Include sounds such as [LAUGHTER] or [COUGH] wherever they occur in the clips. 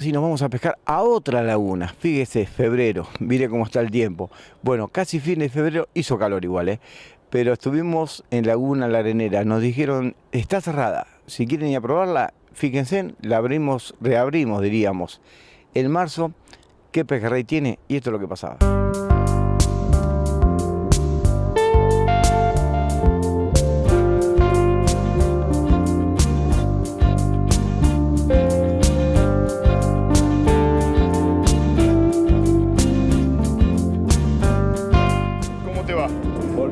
Si nos vamos a pescar a otra laguna, fíjese, febrero, mire cómo está el tiempo. Bueno, casi fin de febrero, hizo calor igual, ¿eh? pero estuvimos en Laguna La Arenera, nos dijeron, está cerrada, si quieren ir a probarla, fíjense, la abrimos, reabrimos diríamos. En marzo, ¿qué pejerrey tiene? Y esto es lo que pasaba.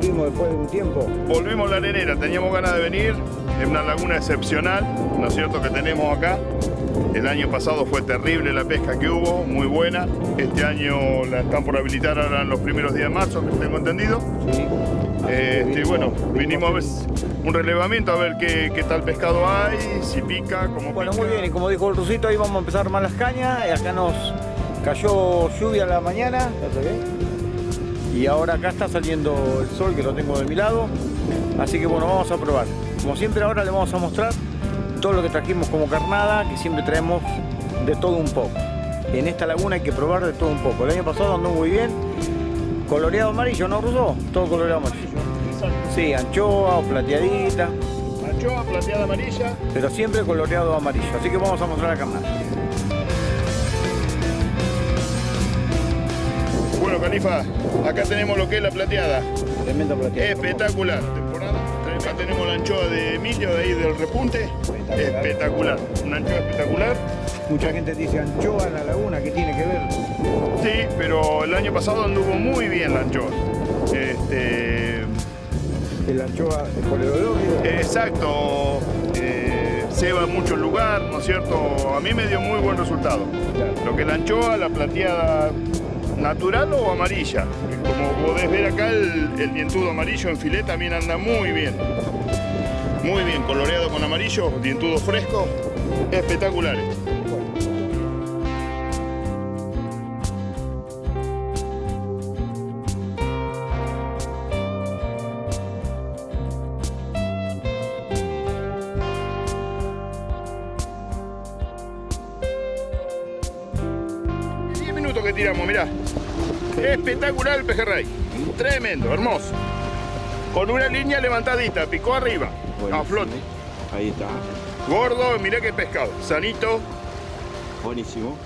Después de un tiempo? Volvimos a la arenera, teníamos ganas de venir, es una laguna excepcional, ¿no es cierto?, que tenemos acá. El año pasado fue terrible la pesca que hubo, muy buena. Este año la están por habilitar ahora en los primeros días de marzo, que tengo entendido. Sí. Este, bueno, vinimos a ver un relevamiento, a ver qué, tal pescado hay, si pica, cómo Bueno, muy bien, y como dijo el rusito, ahí vamos a empezar más las cañas. Y acá nos cayó lluvia a la mañana y ahora acá está saliendo el sol que lo tengo de mi lado. Así que bueno vamos a probar. Como siempre ahora le vamos a mostrar todo lo que trajimos como carnada que siempre traemos de todo un poco. En esta laguna hay que probar de todo un poco. El año pasado andó muy bien. Coloreado amarillo ¿no Ruso? todo coloreado amarillo. Sí anchoa o plateadita. Anchoa plateada amarilla. Pero siempre coloreado amarillo. Así que vamos a mostrar la carnada Acá tenemos lo que es la plateada. Tremenda plateada. Espectacular. Temporada. Acá tenemos la anchoa de Emilio, de ahí del repunte. Espectacular. Una anchoa espectacular. Mucha gente dice anchoa en la laguna, ¿qué tiene que ver? Sí, pero el año pasado anduvo muy bien la anchoa. Este... ¿El anchoa por el olor? Exacto. Eh, se va en muchos lugares, ¿no es cierto? A mí me dio muy buen resultado. Lo que es la anchoa, la plateada natural o amarilla. Como podés ver acá, el, el dientudo amarillo en filet también anda muy bien. Muy bien, coloreado con amarillo, dientudo fresco, espectaculares. Que tiramos, mirá. Espectacular el pejerrey. Tremendo, hermoso. Con una línea levantadita, picó arriba, a flote. Ahí está. Gordo, mirá qué pescado. Sanito. Buenísimo.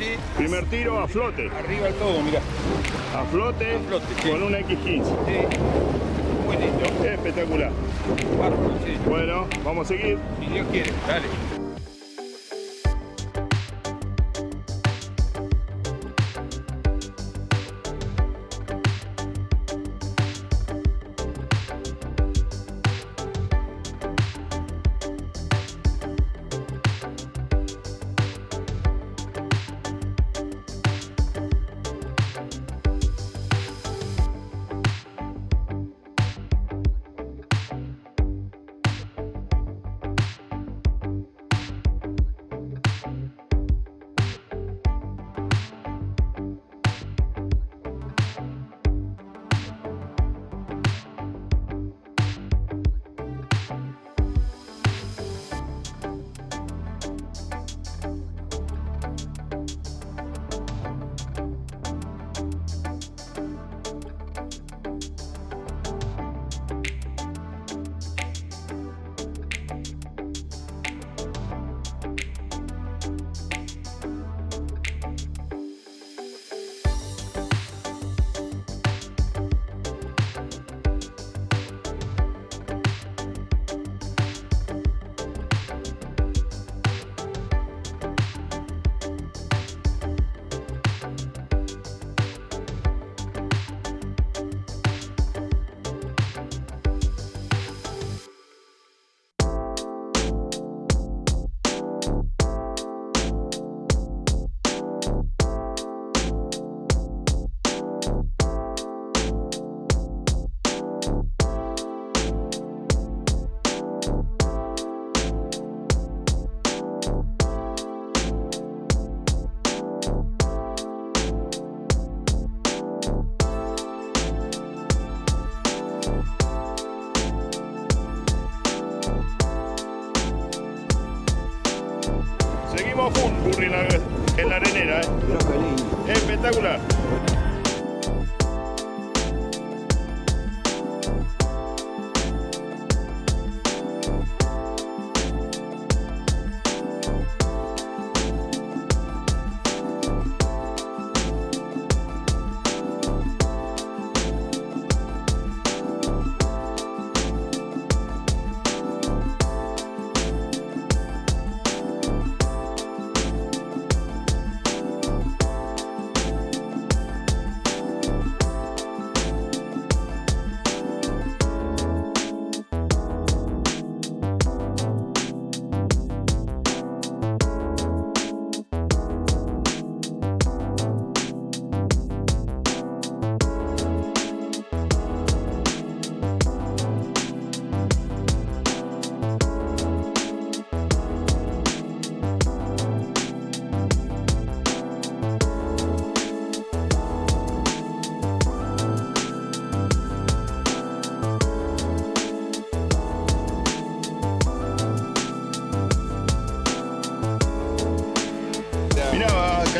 Sí. Primer tiro a flote. Arriba el todo, mira. A flote, con una X15. Sí. Muy lindo. Espectacular. sí. Bueno, vamos a seguir. Si Dios quiere, dale.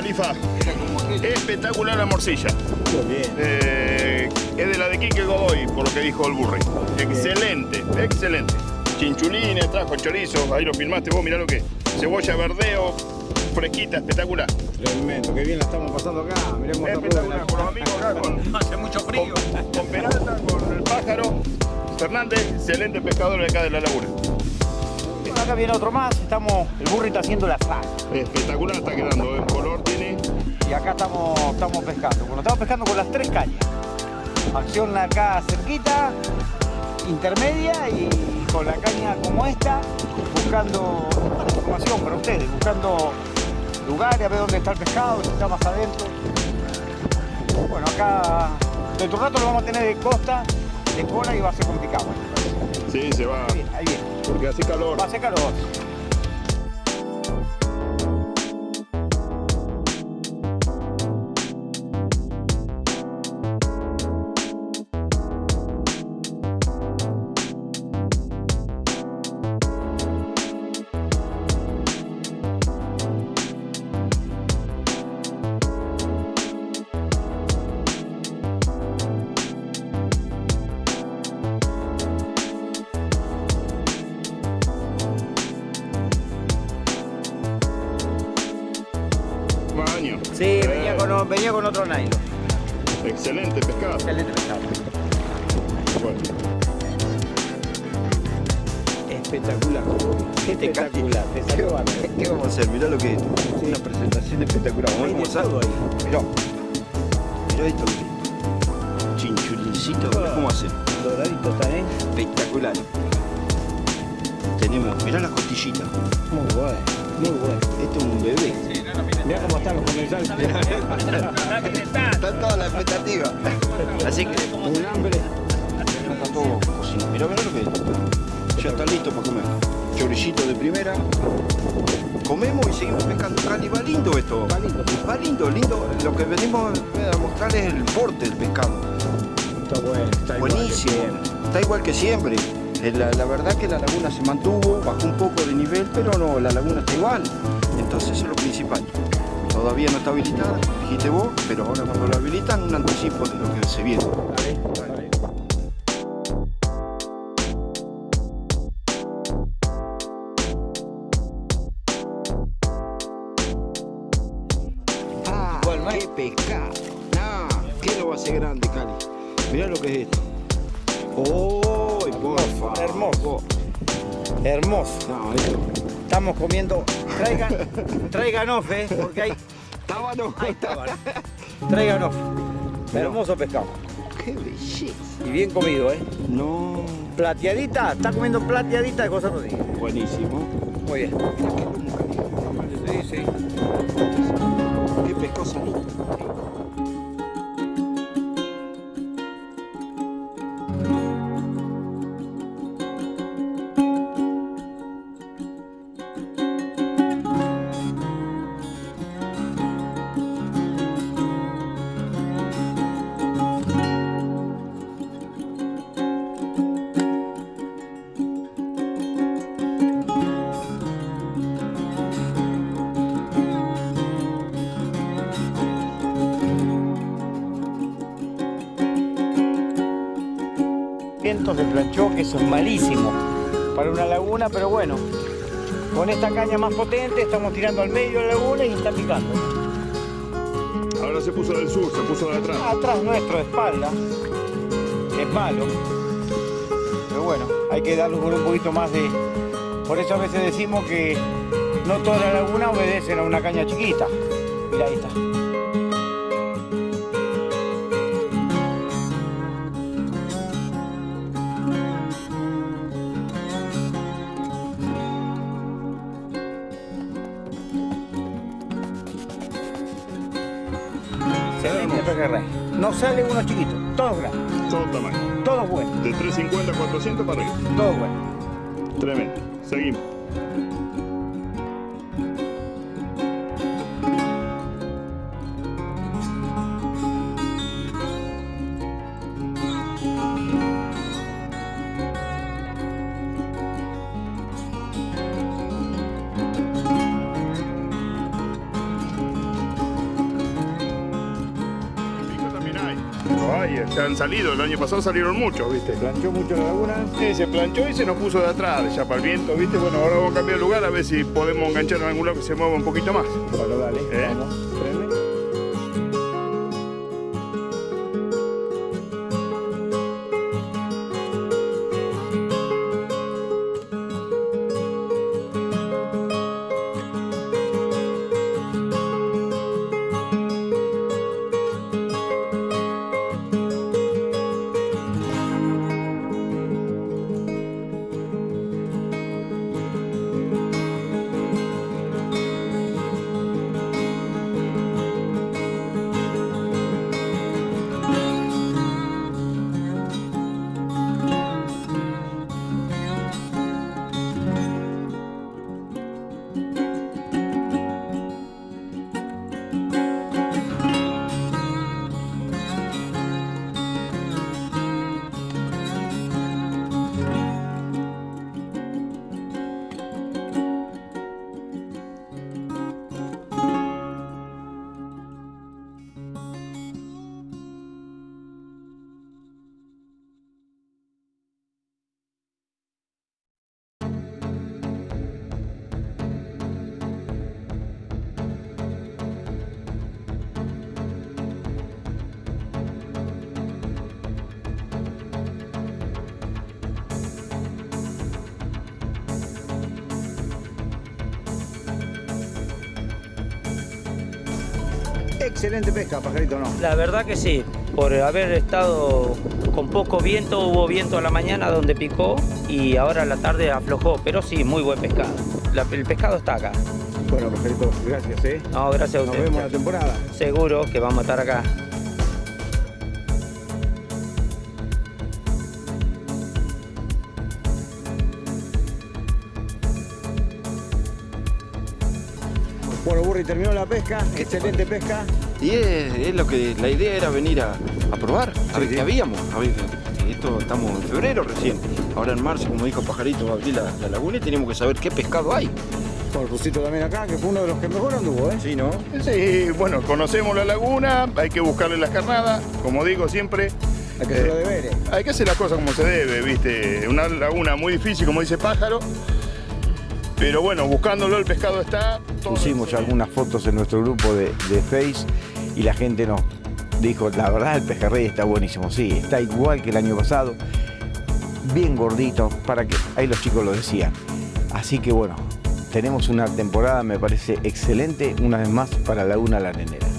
Califa, espectacular la morcilla. Bien. Eh, es de la de Quique Godoy, por lo que dijo el Burri. Excelente, excelente. Chinchulines, trajo chorizo, ahí lo filmaste vos, mirá lo que es. Cebolla verdeo, fresquita, espectacular. Tremendo, qué bien la estamos pasando acá. Mirá cómo está Espectacular, con los amigos acá, con, [LAUGHS] Hace mucho frío. con, con Peralta, con el pájaro. Fernández, excelente pescador de acá de la laguna. Acá viene otro más, estamos, el burri está haciendo la sal. Espectacular está quedando, el color tiene. Y acá estamos, estamos pescando. Bueno, estamos pescando con las tres cañas. Acción acá cerquita, intermedia y con la caña como esta, buscando información para ustedes, buscando lugares, a ver dónde está el pescado, si está más adentro. Bueno, acá dentro de un rato lo vamos a tener de costa, de cola y va a ser complicado. Sí, se va, Ahí viene, ahí viene. Porque hace calor. Va a ser calor. Venía con, venía con otro nylon. Excelente pescado. Excelente pescado. Bueno, Espectacular. Espectacular. Te salió. ¿Qué vamos a hacer? Mirá lo que es. Una presentación espectacular. Vamos a ahí. Mirá. Mirá esto. Chinchulincito, mirá cómo hace. Doradito está, ¿eh? Espectacular. Tenemos, mirá las costillitas. Muy bueno, muy bueno. Esto es un bebé. Sí, no, no, mira. Mirá cómo están los comensales. Está toda la expectativa. Así que Un hambre. ya está todo cocinado. Mirá, mirá lo que es. Ya está listo para comer. Chorillito de primera. Comemos y seguimos pescando. Cali, va lindo esto. Va lindo. Va lindo, lindo. Lo que venimos a mostrar es el porte del pescado. Está bueno, está igual que Buenísimo. siempre. Está igual que siempre. Eh, La, la verdad que la laguna se mantuvo, bajó un poco de nivel, pero no, la laguna está igual. Entonces eso es lo principal. Todavía no está habilitada, dijiste vos, pero ahora cuando la habilitan, un anticipo de lo que se viene. Dale, dale. Ah, qué pescado. Ah, qué lo va a hacer grande, Cali. Mirá lo que es esto. ¡Oh, por favor! hermoso. Hermoso. No, esto. Estamos comiendo. Traigan, traigan off, ¿eh? Porque hay. Tábano. Ahí está, vale. Traigan off. Hermoso pescado. ¡Qué belleza! Y bien comido, ¿eh? No, Plateadita, está comiendo plateadita de cosas Rodríguez. buenísimo. Muy bien. Qué lomo, Cali. Sí, sí. Qué pescosa esto se planchó, que eso es malísimo para una laguna, pero bueno, con esta caña más potente estamos tirando al medio de la laguna y está picando. Ahora se puso del sur, se puso de atrás. Atrás nuestro, de espalda, es malo, pero bueno, hay que darle con un poquito más de... Por eso a veces decimos que no toda la laguna obedecen a una caña chiquita. Mira, ahí está. No sale uno chiquito, todos grandes, Todo tamaño. todos buenos, De 350 a 400 para arriba. todos buenos. Tremendo. Seguimos. Han salido. El año pasado salieron muchos, ¿viste? Planchó mucho la laguna. Sí, se planchó y se nos puso de atrás, ya para el viento, ¿viste? Bueno, ahora vamos a cambiar de lugar a ver si podemos enganchar en algún lado que se mueva un poquito más. Bueno, dale, ¿Eh? vamos, Excelente pesca, pajarito, ¿no? La verdad que sí, por haber estado con poco viento, hubo viento a la mañana donde picó y ahora a la tarde aflojó, pero sí, muy buen pescado. La- el pescado está acá. Bueno, pajarito, gracias, ¿eh? No, gracias a Nos usted. vemos en la temporada. Seguro que vamos a estar acá. Bueno, Burri, terminó la pesca, excelente pesca. Y es, es lo que la idea era venir a, a probar, a Sí, ver sí. qué habíamos. A ver, esto estamos en febrero recién. Ahora en marzo, como dijo Pajarito, va a abrir la, la laguna y tenemos que saber qué pescado hay. Con el Rusito también acá, que fue uno de los que mejor anduvo, ¿eh? Sí, ¿no? Sí, bueno, conocemos la laguna, hay que buscarle las carnadas, como digo siempre. Hay que hacer los eh, deberes. Hay que hacer las cosas como se debe, ¿viste? Una laguna muy difícil, como dice Pájaro. Pero bueno, buscándolo el pescado está. Pusimos algunas fotos en nuestro grupo de, de Face y la gente nos dijo, la verdad el pejerrey está buenísimo. Sí, está igual que el año pasado, bien gordito, para que, ahí los chicos lo decían. Así que bueno, tenemos una temporada, me parece excelente, una vez más, para Laguna La Nenera.